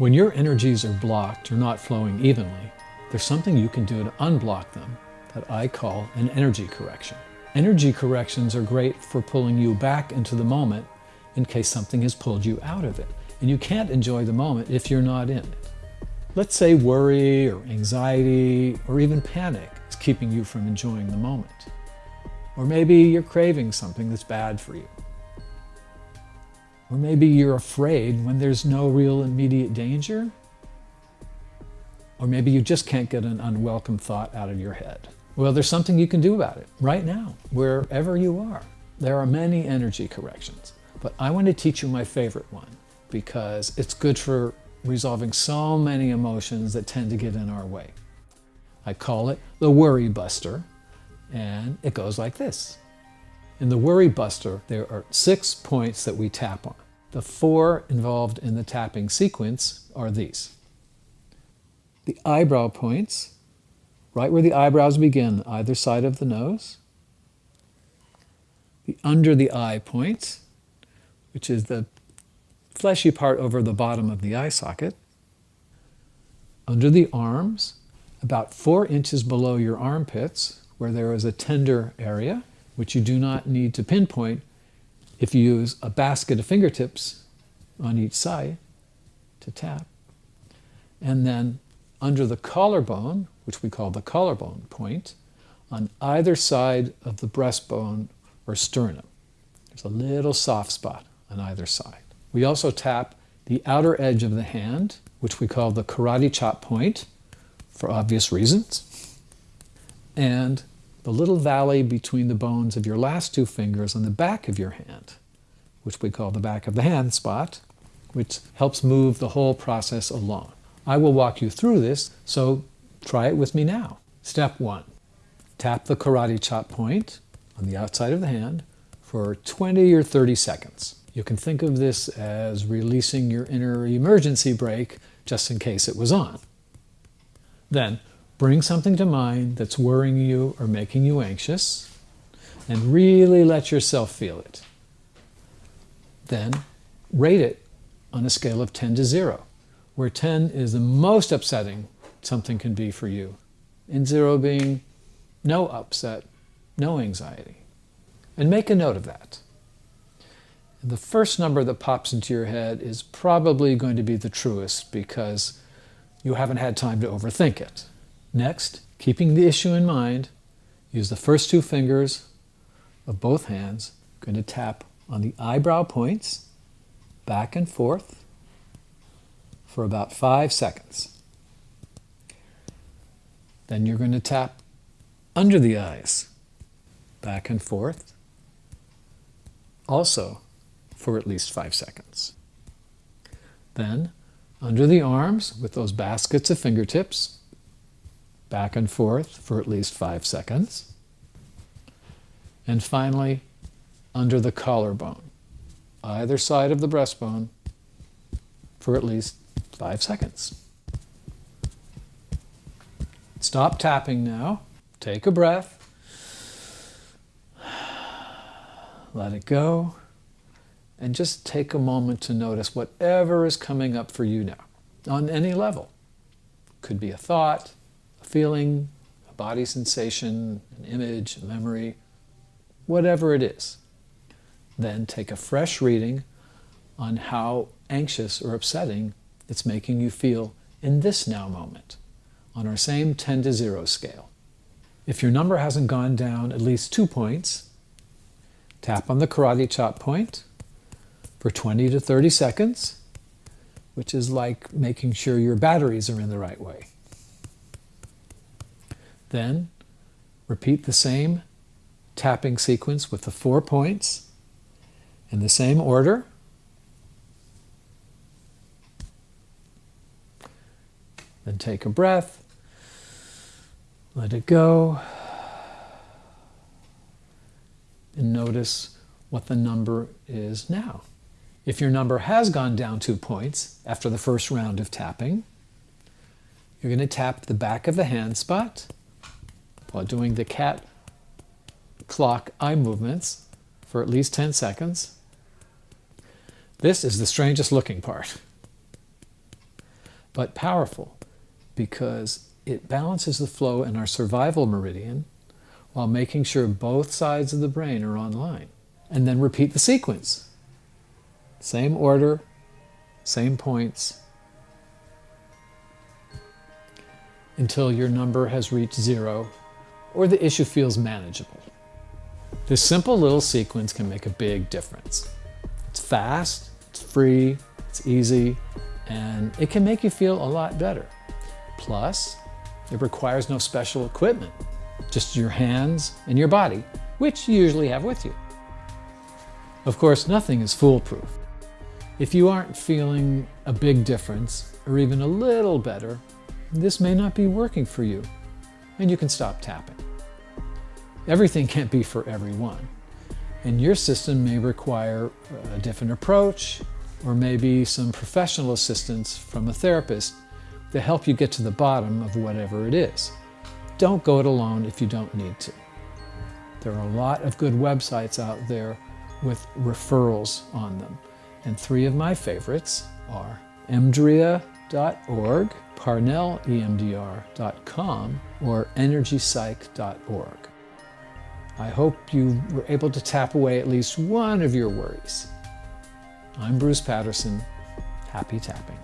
When your energies are blocked or not flowing evenly, there's something you can do to unblock them that I call an energy correction. Energy corrections are great for pulling you back into the moment in case something has pulled you out of it. And you can't enjoy the moment if you're not in it. Let's say worry or anxiety or even panic is keeping you from enjoying the moment. Or maybe you're craving something that's bad for you. Or maybe you're afraid when there's no real immediate danger. Or maybe you just can't get an unwelcome thought out of your head. Well, there's something you can do about it right now, wherever you are. There are many energy corrections, but I want to teach you my favorite one because it's good for resolving so many emotions that tend to get in our way. I call it the worry buster, and it goes like this. In the worry buster, there are six points that we tap on. The four involved in the tapping sequence are these. The eyebrow points, right where the eyebrows begin, either side of the nose. The under the eye points, which is the fleshy part over the bottom of the eye socket. Under the arms, about four inches below your armpits, where there is a tender area, which you do not need to pinpoint if you use a basket of fingertips on each side to tap. And then under the collarbone, which we call the collarbone point, on either side of the breastbone or sternum. There's a little soft spot on either side. We also tap the outer edge of the hand, which we call the karate chop point, for obvious reasons, and the little valley between the bones of your last two fingers on the back of your hand, which we call the back of the hand spot, which helps move the whole process along. I will walk you through this, so try it with me now. Step one, tap the karate chop point on the outside of the hand for 20 or 30 seconds. You can think of this as releasing your inner emergency brake just in case it was on. Then Bring something to mind that's worrying you or making you anxious and really let yourself feel it. Then rate it on a scale of 10 to 0, where 10 is the most upsetting something can be for you, and 0 being no upset, no anxiety. And make a note of that. The first number that pops into your head is probably going to be the truest because you haven't had time to overthink it. Next, keeping the issue in mind, use the first two fingers of both hands. I'm going to tap on the eyebrow points, back and forth, for about five seconds. Then you're going to tap under the eyes, back and forth, also for at least five seconds. Then under the arms with those baskets of fingertips, back and forth for at least five seconds. And finally, under the collarbone, either side of the breastbone for at least five seconds. Stop tapping now. Take a breath. Let it go. And just take a moment to notice whatever is coming up for you now on any level. Could be a thought, feeling, a body sensation, an image, a memory, whatever it is. Then take a fresh reading on how anxious or upsetting it's making you feel in this now moment on our same 10 to 0 scale. If your number hasn't gone down at least two points, tap on the karate chop point for 20 to 30 seconds, which is like making sure your batteries are in the right way. Then repeat the same tapping sequence with the four points in the same order. Then take a breath, let it go, and notice what the number is now. If your number has gone down two points after the first round of tapping, you're going to tap the back of the hand spot while doing the cat clock eye movements for at least 10 seconds. This is the strangest looking part. but powerful because it balances the flow in our survival meridian while making sure both sides of the brain are online. And then repeat the sequence. Same order, same points, until your number has reached zero or the issue feels manageable. This simple little sequence can make a big difference. It's fast, it's free, it's easy, and it can make you feel a lot better. Plus, it requires no special equipment, just your hands and your body, which you usually have with you. Of course, nothing is foolproof. If you aren't feeling a big difference, or even a little better, this may not be working for you, and you can stop tapping. Everything can't be for everyone, and your system may require a different approach, or maybe some professional assistance from a therapist to help you get to the bottom of whatever it is. Don't go it alone if you don't need to. There are a lot of good websites out there with referrals on them, and three of my favorites are emdria.org, parnellemdr.com, or energypsych.org. I hope you were able to tap away at least one of your worries. I'm Bruce Patterson. Happy tapping.